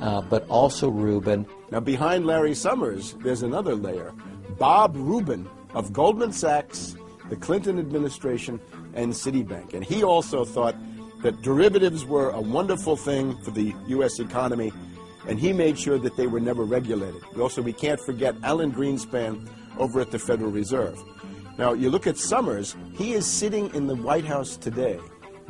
uh, but also Rubin. Now, behind Larry Summers, there's another layer. Bob Rubin of Goldman Sachs, the Clinton administration, and Citibank. And he also thought that derivatives were a wonderful thing for the U.S. economy, and he made sure that they were never regulated. Also, we can't forget Alan Greenspan over at the Federal Reserve. Now, you look at Summers, he is sitting in the White House today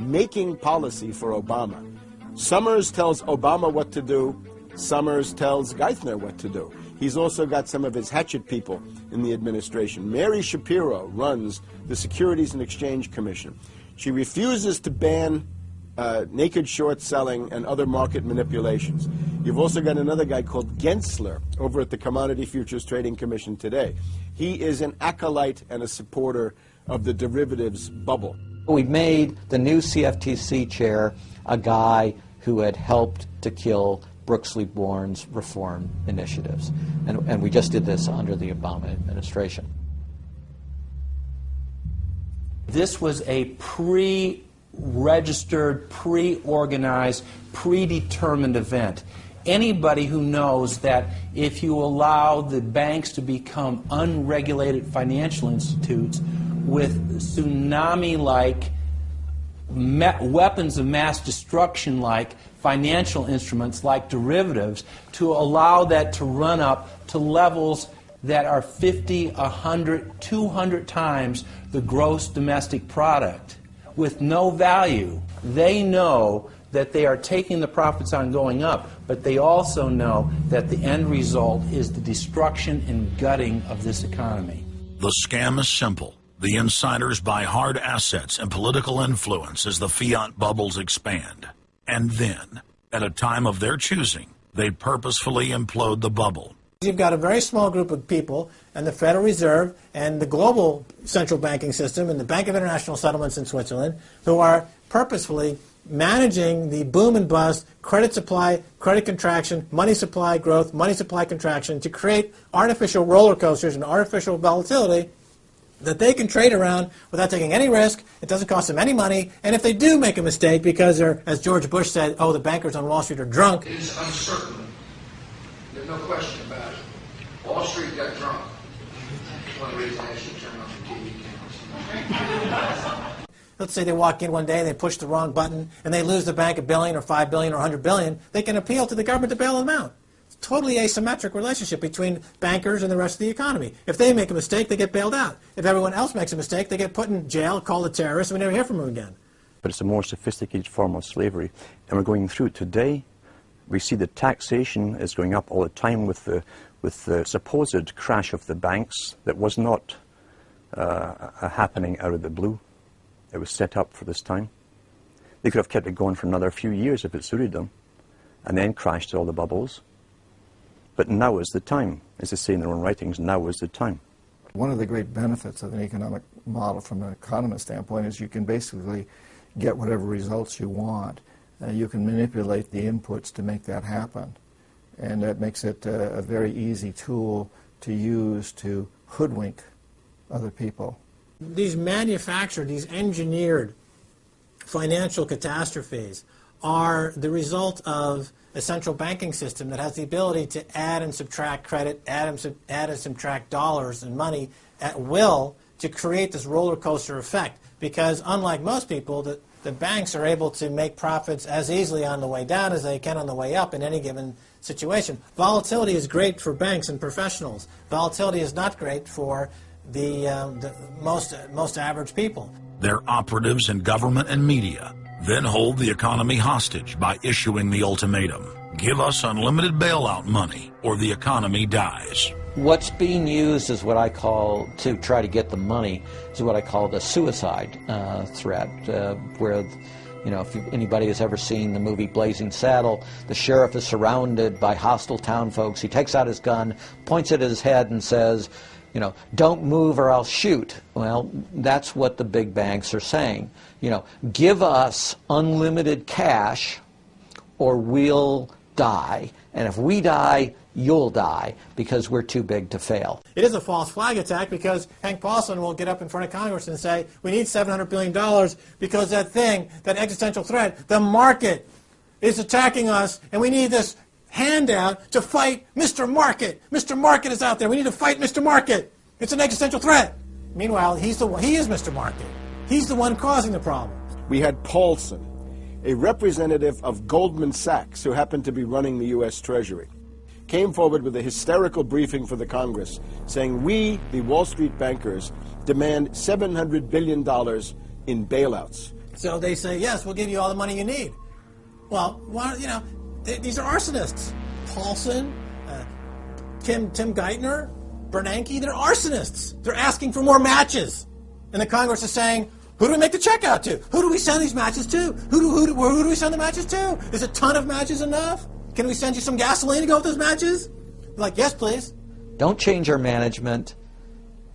making policy for Obama. Summers tells Obama what to do, Summers tells Geithner what to do. He's also got some of his hatchet people in the administration. Mary Schapiro runs the Securities and Exchange Commission. She refuses to ban uh, naked short selling and other market manipulations. You've also got another guy called Gensler over at the Commodity Futures Trading Commission today. He is an acolyte and a supporter of the derivatives bubble. We made the new CFTC chair a guy who had helped to kill Brooksley Born's reform initiatives. And, and we just did this under the Obama administration. This was a pre registered, pre organized, predetermined event. Anybody who knows that if you allow the banks to become unregulated financial institutes with tsunami like weapons of mass destruction like financial instruments like derivatives to allow that to run up to levels that are 50, 100, 200 times the gross domestic product with no value. They know that they are taking the profits on going up, but they also know that the end result is the destruction and gutting of this economy. The scam is simple. The insiders buy hard assets and political influence as the fiat bubbles expand. And then, at a time of their choosing, they purposefully implode the bubble. You've got a very small group of people, and the Federal Reserve and the global central banking system and the Bank of International Settlements in Switzerland, who are purposefully managing the boom and bust, credit supply, credit contraction, money supply growth, money supply contraction to create artificial roller coasters and artificial volatility that they can trade around without taking any risk. It doesn't cost them any money. And if they do make a mistake because they're, as George Bush said, oh, the bankers on Wall Street are drunk. It is uncertain. There's no question about it. Wall Street got drunk. One reason I should turn off the TV cameras. Let's say they walk in one day and they push the wrong button and they lose the bank a billion or five billion or a hundred billion. They can appeal to the government to bail them out totally asymmetric relationship between bankers and the rest of the economy. If they make a mistake, they get bailed out. If everyone else makes a mistake, they get put in jail, called a terrorist, and we never hear from them again. But it's a more sophisticated form of slavery. And we're going through it today. We see that taxation is going up all the time with the, with the supposed crash of the banks that was not uh, happening out of the blue. It was set up for this time. They could have kept it going for another few years if it suited them, and then crashed all the bubbles. But now is the time. As they say in their own writings, now is the time. One of the great benefits of an economic model from an economist standpoint is you can basically get whatever results you want. Uh, you can manipulate the inputs to make that happen. And that makes it uh, a very easy tool to use to hoodwink other people. These manufactured, these engineered financial catastrophes are the result of a central banking system that has the ability to add and subtract credit, add and, sub add and subtract dollars and money at will to create this roller coaster effect. Because unlike most people, the, the banks are able to make profits as easily on the way down as they can on the way up in any given situation. Volatility is great for banks and professionals. Volatility is not great for the, um, the most, most average people. They're operatives in government and media then hold the economy hostage by issuing the ultimatum. Give us unlimited bailout money or the economy dies. What's being used is what I call, to try to get the money, is what I call the suicide uh, threat, uh, where, you know, if anybody has ever seen the movie Blazing Saddle, the sheriff is surrounded by hostile town folks. He takes out his gun, points it at his head, and says, you know, don't move or I'll shoot. Well, that's what the big banks are saying. You know, give us unlimited cash or we'll die. And if we die, you'll die because we're too big to fail. It is a false flag attack because Hank Paulson will get up in front of Congress and say, we need $700 billion because that thing, that existential threat, the market is attacking us, and we need this handout to fight Mr. Market. Mr. Market is out there. We need to fight Mr. Market. It's an existential threat. Meanwhile, he's the one, he is Mr. Market. He's the one causing the problem. We had Paulson, a representative of Goldman Sachs who happened to be running the U.S. Treasury, came forward with a hysterical briefing for the Congress saying, We, the Wall Street bankers, demand $700 billion in bailouts. So they say, yes, we'll give you all the money you need. Well, why, you know, these are arsonists. Paulson, uh, Tim, Tim Geithner, Bernanke, they're arsonists. They're asking for more matches. And the Congress is saying, who do we make the check out to? Who do we send these matches to? Who do, who do, who do we send the matches to? Is a ton of matches enough? Can we send you some gasoline to go with those matches? They're like, yes, please. Don't change our management.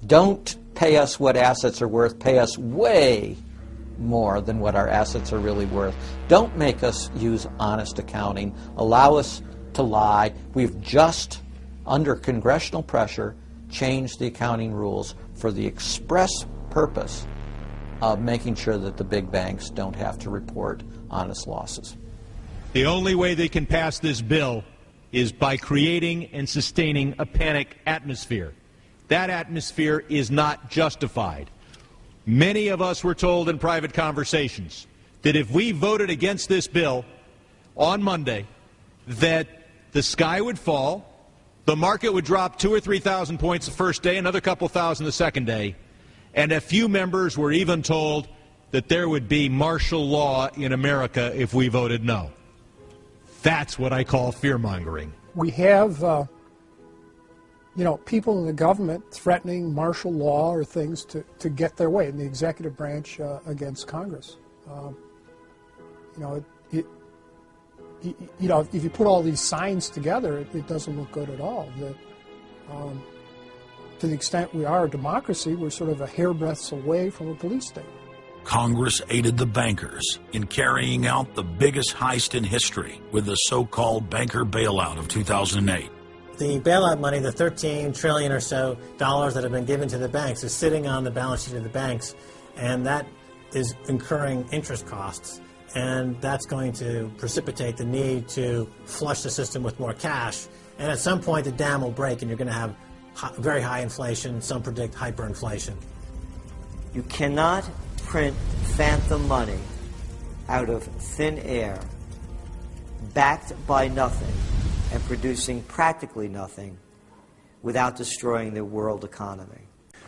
Don't pay us what assets are worth. Pay us way more than what our assets are really worth. Don't make us use honest accounting. Allow us to lie. We've just, under congressional pressure, changed the accounting rules for the express purpose of making sure that the big banks don't have to report honest losses. The only way they can pass this bill is by creating and sustaining a panic atmosphere. That atmosphere is not justified. Many of us were told in private conversations that if we voted against this bill on Monday, that the sky would fall, the market would drop two or three thousand points the first day, another couple thousand the second day, and a few members were even told that there would be martial law in America if we voted no. That's what I call fear mongering. We have uh, you know, people in the government threatening martial law or things to, to get their way in the executive branch uh, against Congress. Um, you know, it, it, you know, if you put all these signs together, it, it doesn't look good at all. The, um, to the extent we are a democracy, we're sort of a hairbreadth away from a police state. Congress aided the bankers in carrying out the biggest heist in history with the so-called banker bailout of 2008. The bailout money, the 13 trillion or so dollars that have been given to the banks, is sitting on the balance sheet of the banks, and that is incurring interest costs. And that's going to precipitate the need to flush the system with more cash. And at some point, the dam will break, and you're going to have very high inflation. Some predict hyperinflation. You cannot print phantom money out of thin air, backed by nothing and producing practically nothing without destroying the world economy.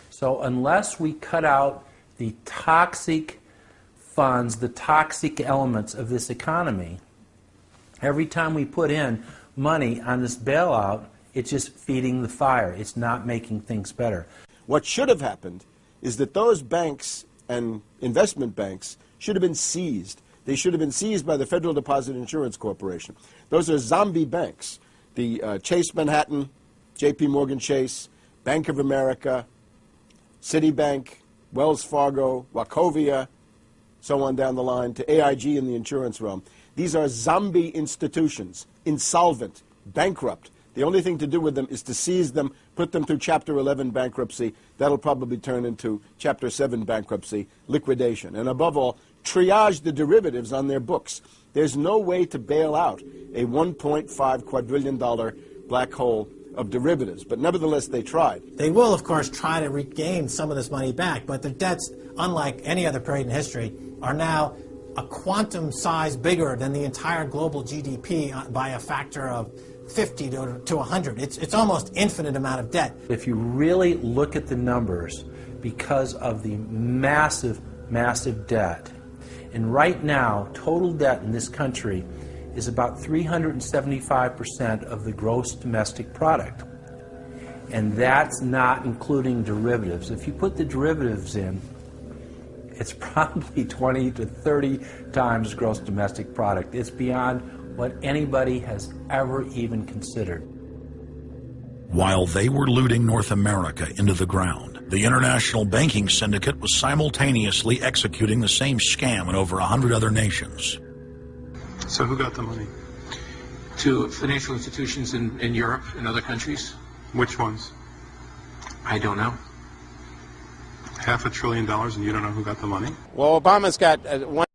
So unless we cut out the toxic funds, the toxic elements of this economy, every time we put in money on this bailout, it's just feeding the fire. It's not making things better. What should have happened is that those banks and investment banks should have been seized they should have been seized by the Federal Deposit Insurance Corporation. Those are zombie banks. The uh, Chase Manhattan, J.P. Morgan Chase, Bank of America, Citibank, Wells Fargo, Wachovia, so on down the line, to AIG in the insurance realm. These are zombie institutions, insolvent, bankrupt. The only thing to do with them is to seize them, put them through Chapter 11 bankruptcy. That'll probably turn into Chapter 7 bankruptcy, liquidation. And above all, triage the derivatives on their books. There's no way to bail out a $1.5 quadrillion black hole of derivatives, but nevertheless they tried. They will, of course, try to regain some of this money back, but their debts, unlike any other period in history, are now a quantum size bigger than the entire global GDP uh, by a factor of 50 to, to 100. It's, it's almost infinite amount of debt. If you really look at the numbers, because of the massive, massive debt, and right now, total debt in this country is about 375% of the gross domestic product. And that's not including derivatives. If you put the derivatives in, it's probably 20 to 30 times gross domestic product. It's beyond what anybody has ever even considered. While they were looting North America into the ground, the international banking syndicate was simultaneously executing the same scam in over a 100 other nations. So who got the money? To financial institutions in, in Europe and other countries. Which ones? I don't know. Half a trillion dollars and you don't know who got the money? Well, Obama's got uh, one